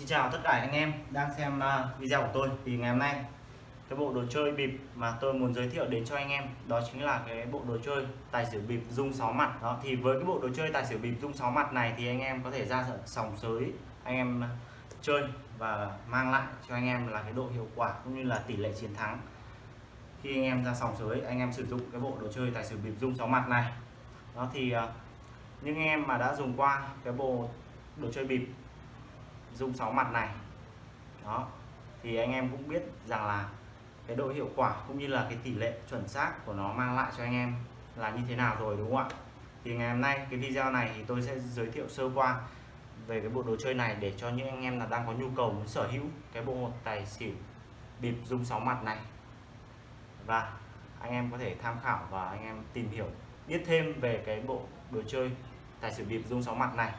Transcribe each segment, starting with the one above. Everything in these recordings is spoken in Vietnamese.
Xin chào tất cả anh em đang xem à, video của tôi. Thì ngày hôm nay, cái bộ đồ chơi bịp mà tôi muốn giới thiệu đến cho anh em, đó chính là cái bộ đồ chơi tài xỉu bịp dung 6 mặt. Đó, thì với cái bộ đồ chơi tài xỉu bịp dung 6 mặt này thì anh em có thể ra sòng sới anh em à, chơi và mang lại cho anh em là cái độ hiệu quả cũng như là tỷ lệ chiến thắng. Khi anh em ra sòng sới, anh em sử dụng cái bộ đồ chơi tài xỉu bịp dung 6 mặt này. Đó thì à, những anh em mà đã dùng qua cái bộ đồ chơi bịp dung 6 mặt này. Đó. Thì anh em cũng biết rằng là cái độ hiệu quả cũng như là cái tỷ lệ chuẩn xác của nó mang lại cho anh em là như thế nào rồi, đúng không ạ? Thì ngày hôm nay cái video này thì tôi sẽ giới thiệu sơ qua về cái bộ đồ chơi này để cho những anh em là đang có nhu cầu muốn sở hữu cái bộ hột tài xỉu bịp dung 6 mặt này. Và anh em có thể tham khảo và anh em tìm hiểu biết thêm về cái bộ đồ chơi tài xỉu bịp dung 6 mặt này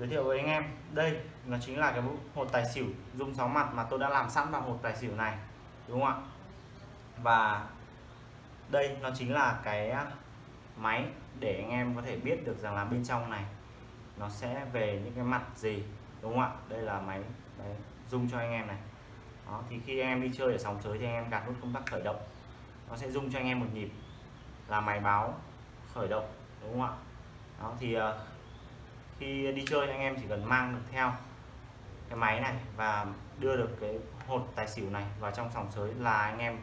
giới thiệu với anh em. Đây nó chính là cái hột tài xỉu dung sáu mặt mà tôi đã làm sẵn vào hột tài xỉu này đúng không ạ? Và đây nó chính là cái à, máy để anh em có thể biết được rằng là bên trong này nó sẽ về những cái mặt gì đúng không ạ? Đây là máy đấy, dung cho anh em này. Đó thì khi anh em đi chơi ở sòng sới thì anh em gạt nút công tắc khởi động. Nó sẽ dung cho anh em một nhịp là máy báo khởi động đúng không ạ? Đó thì à, khi đi chơi anh em chỉ cần mang được theo cái máy này và đưa được cái hột tài xỉu này vào trong sòng sới là anh em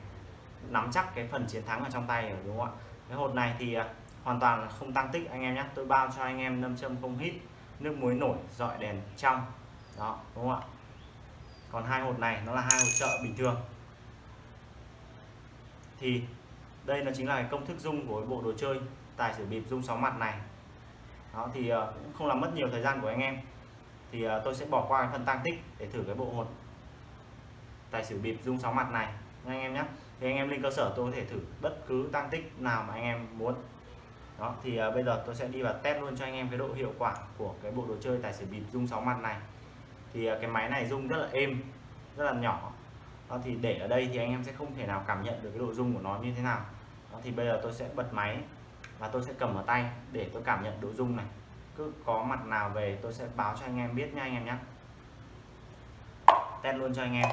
nắm chắc cái phần chiến thắng ở trong tay rồi, đúng không ạ? Cái hột này thì à, hoàn toàn không tăng tích anh em nhé. Tôi bao cho anh em nâm châm không hít, nước muối nổi, dọi đèn trong. Đó, đúng không ạ? Còn hai hột này, nó là hai hột trợ bình thường. Thì đây nó chính là cái công thức dung của bộ đồ chơi tài xỉu bịp dung sáu mặt này đó, thì ờ, cũng không làm mất nhiều thời gian của anh em. Thì ờ, tôi sẽ bỏ qua cái phần tăng tích để thử cái bộ hột tài xỉu bịp dung sóng mặt này anh em nhé thì anh em lên cơ sở tôi có thể thử bất cứ tăng tích nào mà anh em muốn. Đó, thì ờ, bây giờ tôi sẽ đi vào test luôn cho anh em cái độ hiệu quả của cái bộ đồ chơi tài xỉu bịp dung sóng mặt này. Thì cái máy này dung rất là êm, rất là nhỏ. Đó, thì để ở đây thì anh em sẽ không thể nào cảm nhận được cái độ dung của nó như thế nào. Đó, thì bây giờ tôi sẽ bật máy và tôi sẽ cầm ở tay để tôi cảm nhận độ rung này. Cứ có mặt nào về tôi sẽ báo cho anh em biết nha anh em nhé. Test luôn cho anh em.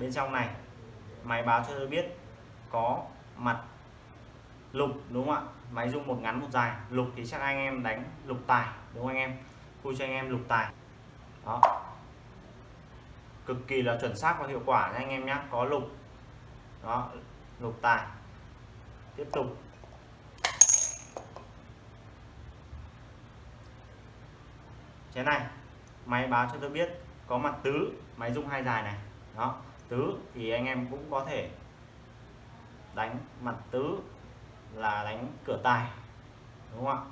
Bên trong này, máy báo cho tôi biết có mặt lục, đúng không ạ? Máy rung một ngắn một dài. Lục thì chắc anh em đánh lục tài, đúng không anh em? Khui cho anh em lục tài. Đó. Cực kỳ là chuẩn xác và hiệu quả nha anh em nhé. Có lục. Đó, lục tài tiếp tục. Chén này, máy báo cho tôi biết có mặt tứ, máy rung hai dài này. Đó, tứ thì anh em cũng có thể đánh mặt tứ là đánh cửa tài, đúng không ạ?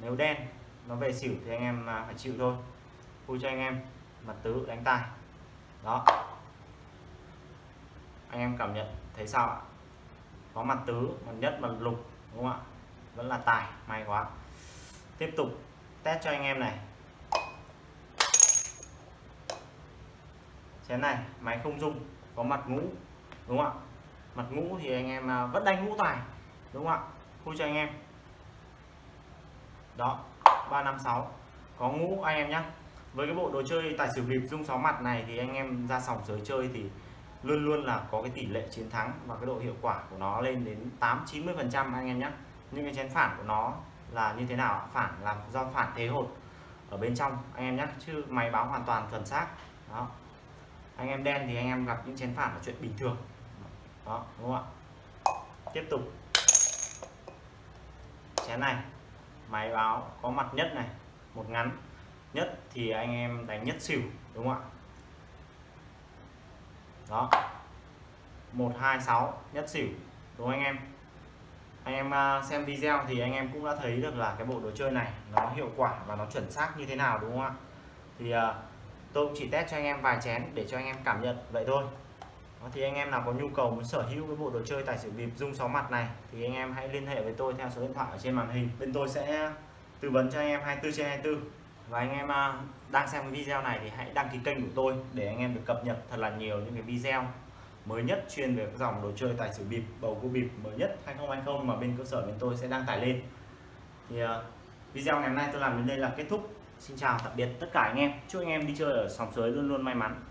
Nếu đen nó về xỉu thì anh em à, phải chịu thôi. Vui cho anh em, mặt tứ đánh tài. Đó. Anh em cảm nhận thấy sao ạ? Có mặt tứ, mặt nhất, mặt lục, đúng không ạ? Vẫn là tài, may quá. Tiếp tục test cho anh em này. Chén này, máy không dung có mặt ngũ, đúng không ạ? Mặt ngũ thì anh em à, vẫn đánh ngũ tài, đúng không ạ? Khui cho anh em. Đó 356 có ngũ anh em nhé với cái bộ đồ chơi tài xỉu bịp dung 6 mặt này thì anh em ra sòng giới chơi thì luôn luôn là có cái tỷ lệ chiến thắng và cái độ hiệu quả của nó lên đến 8 90 phần trăm anh em nhé. Nhưng cái chén phản của nó là như thế nào phản là do phản thế hột ở bên trong, anh em nhé. Chứ máy báo hoàn toàn chuẩn xác. Đó. Anh em đen thì anh em gặp những chén phản là chuyện bình thường. Đó, đúng không ạ? Tiếp tục. Chén này, máy báo có mặt nhất này, một ngắn. Nhất thì anh em đánh nhất xỉu, đúng không ạ? Đó. 126 nhất xỉu. Đúng không anh em? Anh em à, xem video thì anh em cũng đã thấy được là cái bộ đồ chơi này nó hiệu quả và nó chuẩn xác như thế nào, đúng không ạ? Thì à, tôi cũng chỉ test cho anh em vài chén để cho anh em cảm nhận. Vậy thôi. Thì anh em nào có nhu cầu muốn sở hữu cái bộ đồ chơi tài xỉu bịp dung sáu mặt này thì anh em hãy liên hệ với tôi theo số điện thoại ở trên màn hình. Bên tôi sẽ tư vấn cho anh em 24 trên 24 và anh em à, đang xem cái video này thì hãy đăng ký kênh của tôi để anh em được cập nhật thật là nhiều những cái video mới nhất chuyên về các dòng đồ chơi tài xỉu bịp bầu cua bịp mới nhất 2020 mà bên cơ sở bên tôi sẽ đăng tải lên. Thì uh, video ngày hôm nay tôi làm đến đây là kết thúc. Xin chào tạm biệt tất cả anh em. Chúc anh em đi chơi ở sòng sới luôn luôn may mắn.